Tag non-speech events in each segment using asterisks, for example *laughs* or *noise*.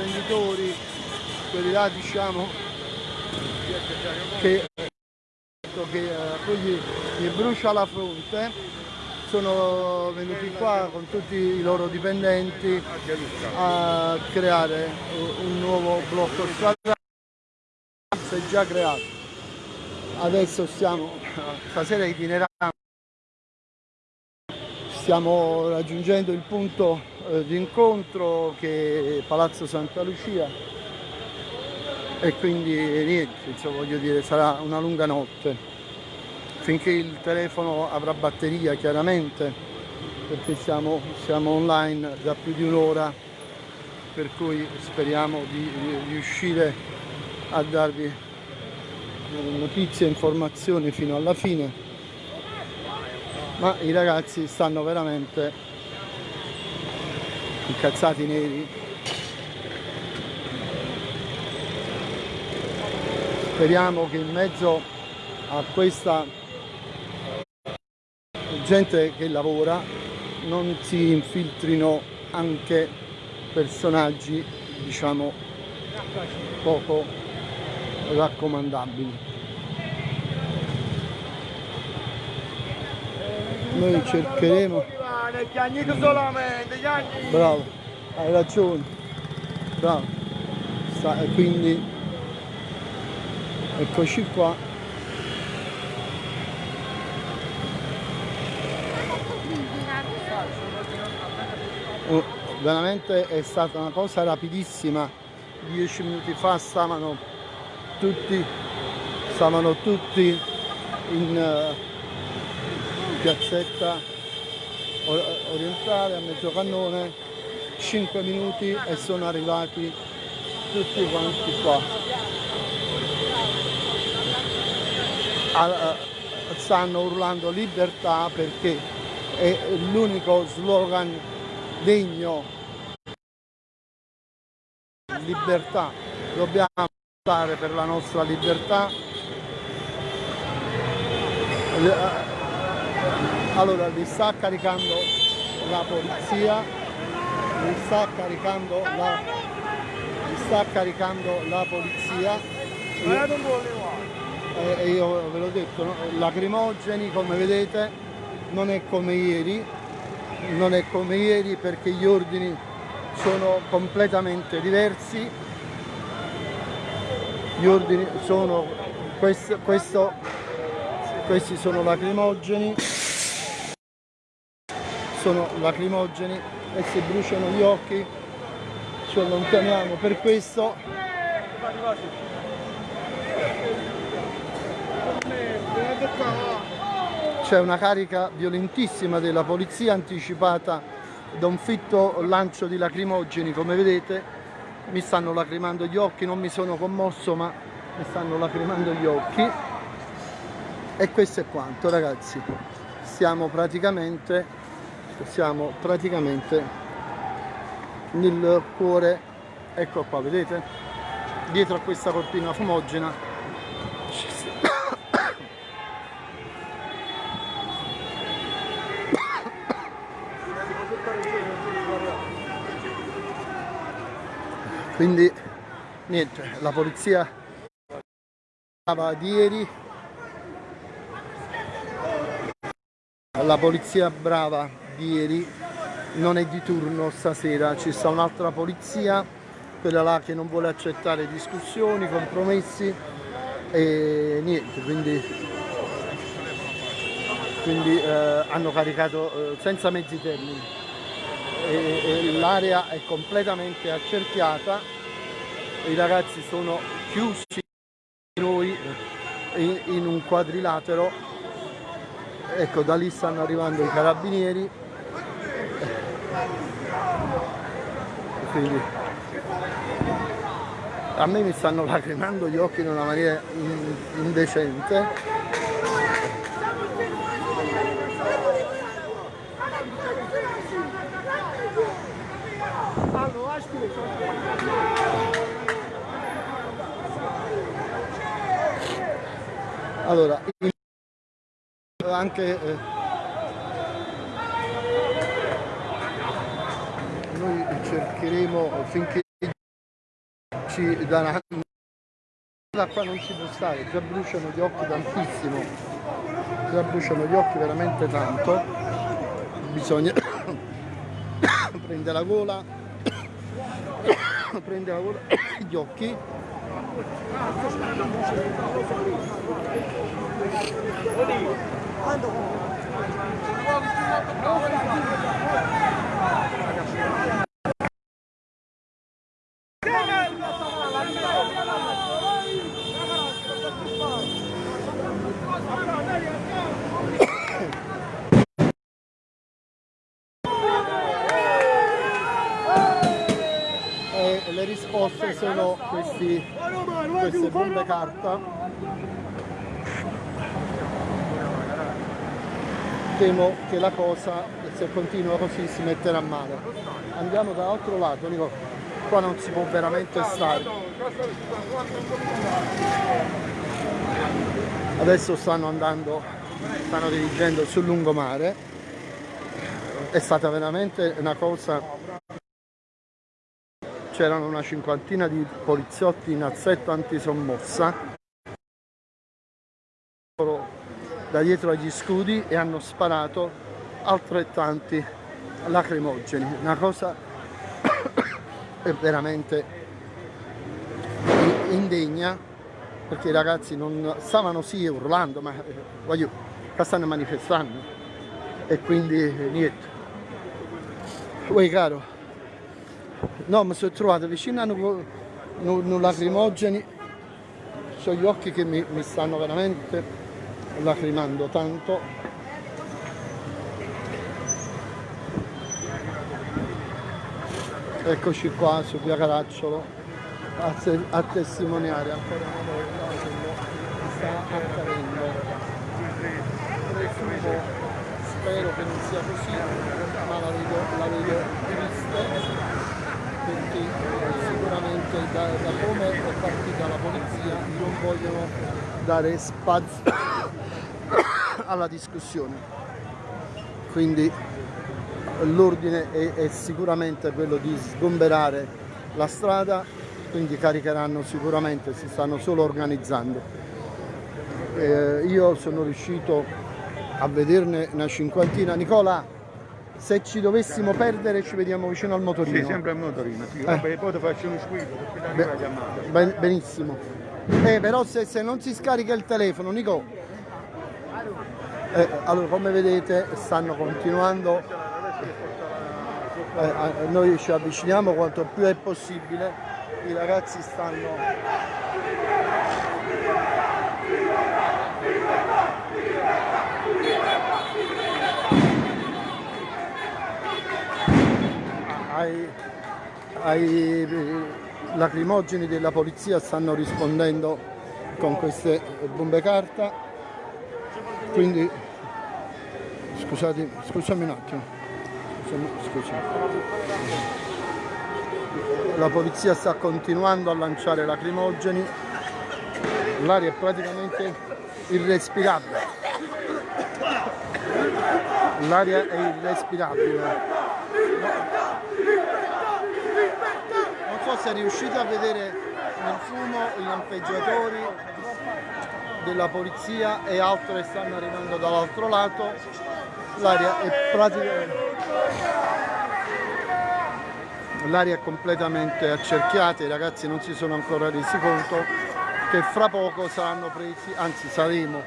imprenditori, quelli là diciamo che, che poi gli, gli brucia la fronte, sono venuti qua con tutti i loro dipendenti a creare un nuovo blocco stradale, già creato. Adesso stiamo, *laughs* stasera itinerando stiamo raggiungendo il punto eh, di incontro che è Palazzo Santa Lucia. E quindi niente, insomma, voglio dire, sarà una lunga notte. Finché il telefono avrà batteria chiaramente perché siamo, siamo online da più di un'ora per cui speriamo di riuscire a darvi notizie e informazioni fino alla fine ma i ragazzi stanno veramente incazzati neri. Speriamo che in mezzo a questa gente che lavora non si infiltrino anche personaggi diciamo poco raccomandabili noi cercheremo. Bravo hai ragione. Bravo. Sta, quindi eccoci qua. Oh, veramente è stata una cosa rapidissima. Dieci minuti fa stavano tutti stavano tutti in uh, piazzetta orientale a mezzo cannone 5 minuti e sono arrivati tutti quanti qua. Stanno urlando libertà perché è l'unico slogan degno. Libertà. Dobbiamo lottare per la nostra libertà allora li sta caricando la polizia li sta caricando la li sta caricando la polizia. E, e io ve l'ho detto no? lacrimogeni come vedete non è come ieri. Non è come ieri perché gli ordini sono completamente diversi. Gli ordini sono questo, questo questi sono lacrimogeni sono lacrimogeni e si bruciano gli occhi ci allontaniamo per questo. C'è una carica violentissima della polizia anticipata da un fitto lancio di lacrimogeni come vedete. Mi stanno lacrimando gli occhi non mi sono commosso ma mi stanno lacrimando gli occhi. E questo è quanto ragazzi. Stiamo praticamente siamo praticamente nel cuore. Ecco qua vedete? Dietro a questa cortina fumogena. Quindi niente la polizia di ieri. La polizia brava ieri. Non è di turno stasera, ci sta un'altra polizia, quella là che non vuole accettare discussioni, compromessi e niente, quindi, quindi eh, hanno caricato eh, senza mezzi termini. E, e l'area è completamente accerchiata, i ragazzi sono chiusi noi in, in un quadrilatero. Ecco da lì stanno arrivando i carabinieri quindi a me mi stanno lacrimando gli occhi in una maniera indecente. Allora anche eh, cercheremo finché ci daranno da qua non si può stare già bruciano gli occhi tantissimo già bruciano gli occhi veramente tanto. Bisogna *coughs* prendere la gola *coughs* prendere la gola *coughs* gli occhi le risposte sono questi, queste bombe carta. Temo che la cosa se continua così si metterà male. Andiamo dall'altro lato Nico qua non si può veramente stare. Adesso stanno andando stanno dirigendo sul lungomare. È stata veramente una cosa c'erano una cinquantina di poliziotti in assetto antisommossa. Da dietro agli scudi e hanno sparato altrettanti lacrimogeni. Una cosa *coughs* veramente indegna perché i ragazzi non stavano sì urlando ma eh, voglio stanno manifestando. E quindi niente. Uè caro no mi sono trovato vicino a un lacrimogeni. Ho gli occhi che mi, mi stanno veramente lacrimando tanto. Eccoci qua su via Caracciolo a, a testimoniare ancora una volta quello che sta accadendo. Spero che non sia così ma la vedo, la vedo perché sicuramente da, da come è partita la polizia non vogliono dare spazio *coughs* alla discussione. Quindi l'ordine è, è, sicuramente quello di sgomberare la strada, quindi caricheranno sicuramente, si stanno solo organizzando. Eh, io sono riuscito a vederne una cinquantina. Nicola, se ci dovessimo perdere ci vediamo vicino al motorino. Sì, sempre al motorino, sì. Eh. Vabbè, poi ti faccio uno squillo perché la chiamata. Ben, benissimo. Eh, però se, se non si scarica il telefono, Nico, eh, allora, come vedete stanno continuando, eh, noi ci avviciniamo quanto più è possibile, i ragazzi stanno ai, ai lacrimogeni della polizia stanno rispondendo con queste bombe carta. Quindi scusate scusami un attimo. Scusami, la polizia sta continuando a lanciare lacrimogeni. L'aria è praticamente irrespirabile. L'aria è irrespirabile non so se riuscite a vedere il fumo i lampeggiatori della polizia e altre stanno arrivando dall'altro lato. L'aria è praticamente l'aria è completamente accerchiata i ragazzi non si sono ancora resi conto che fra poco saranno presi anzi saremo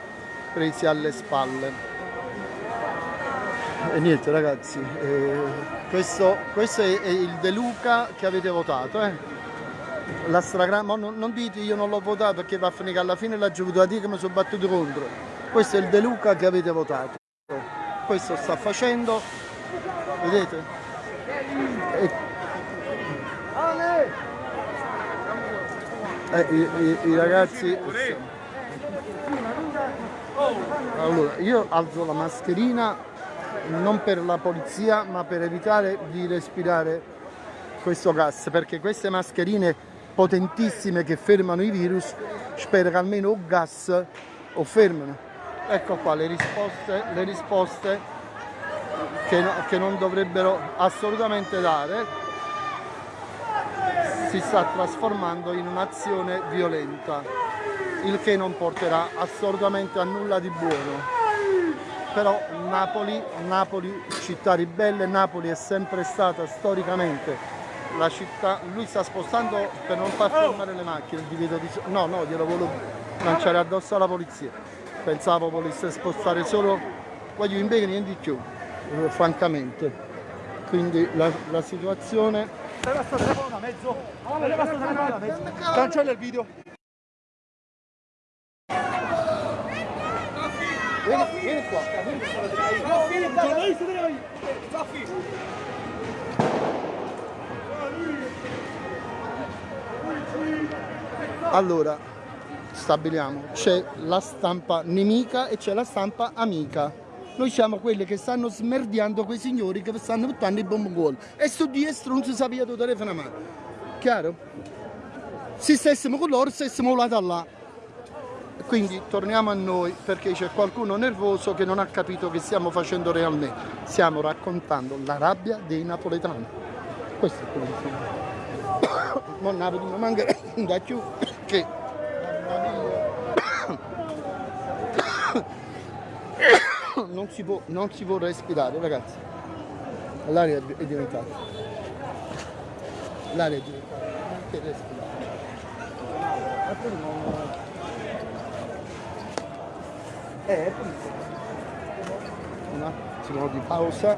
presi alle spalle e niente ragazzi eh, questo, questo è, è, il De Luca che avete votato eh? la stragrande, non, non dite io non l'ho votato perché va a finire che alla fine l'ha giovuto a dire che mi sono battuto contro. Questo è il De Luca che avete votato. Questo sta facendo, vedete? E... Eh, i, i, i, ragazzi allora io alzo la mascherina non per la polizia ma per evitare di respirare questo gas perché queste mascherine potentissime che fermano i virus, spero che almeno o gas o fermano. Ecco qua le risposte, le risposte che, no, che non dovrebbero assolutamente dare. si sta trasformando in un'azione violenta, il che non porterà assolutamente a nulla di buono. Però Napoli, Napoli, città ribelle, Napoli è sempre stata storicamente la città, lui sta spostando per non far fermare le macchine, il divieto di... no, no, glielo volevo lanciare addosso alla polizia, pensavo volesse spostare solo, voglio impegni niente di più, eh, francamente, quindi la, la situazione. Cancella il video. Vieni, vieni qua, vieni qua. Allora, stabiliamo, c'è la stampa nemica e c'è la stampa amica. Noi siamo quelli che stanno smerdiando quei signori che stanno buttando i bombongol. E su dietro non si sapeva il telefono a mano. Chiaro? Se stessimo con loro, stessimo là da là. Quindi torniamo a noi perché c'è qualcuno nervoso che non ha capito che stiamo facendo realmente. Stiamo raccontando la rabbia dei napoletani. Questo è quello che stiamo. Ma Napoli mi manca *coughs* da più che *coughs* non si può, non si può respirare ragazzi. L'aria è diventata. L'aria è diventata. Non che respirare. Eh, un attimo di pausa.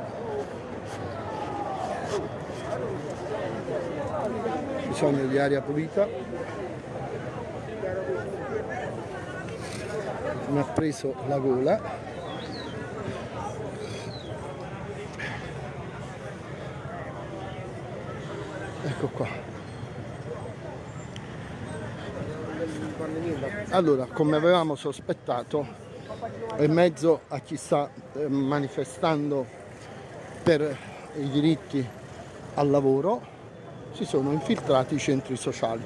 Bisogno di aria pulita. Mi ha preso la gola. Ecco qua. Allora, come avevamo sospettato, in mezzo a chi sta eh, manifestando per i diritti al lavoro si sono infiltrati i centri sociali.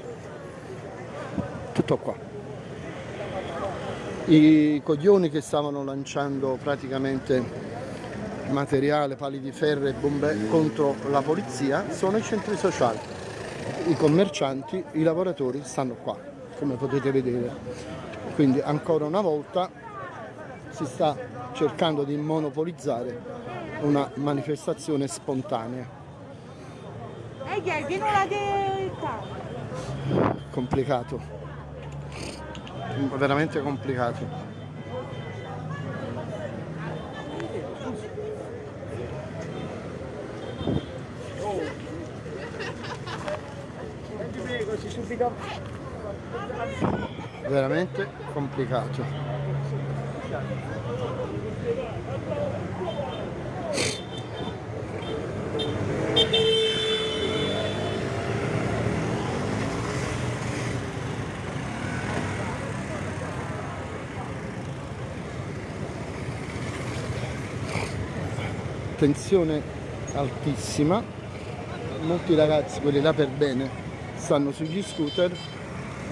Tutto qua. I coglioni che stavano lanciando praticamente materiale, pali di ferro e bombe contro la polizia sono i centri sociali. I commercianti, i lavoratori stanno qua, come potete vedere. Quindi ancora una volta si sta cercando di monopolizzare una manifestazione spontanea. Eh. Complicato, veramente complicato. Veramente complicato. Tensione altissima, molti ragazzi, quelli là per bene, stanno sugli scooter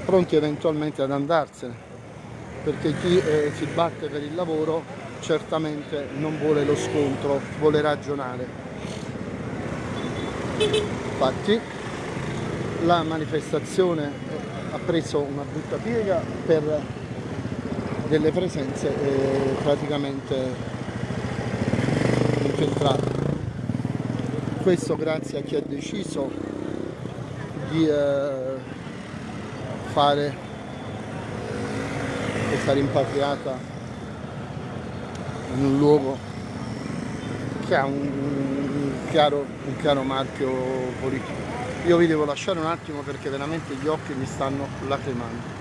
pronti eventualmente ad andarsene perché chi eh, si batte per il lavoro certamente non vuole lo scontro, vuole ragionare. Infatti la manifestazione eh, ha preso una brutta piega per delle presenze eh, praticamente infiltrate. Questo grazie a chi ha deciso di eh, fare questa rimpatriata in un luogo che ha un chiaro, un chiaro marchio politico. Io vi devo lasciare un attimo perché veramente gli occhi mi stanno lacrimando.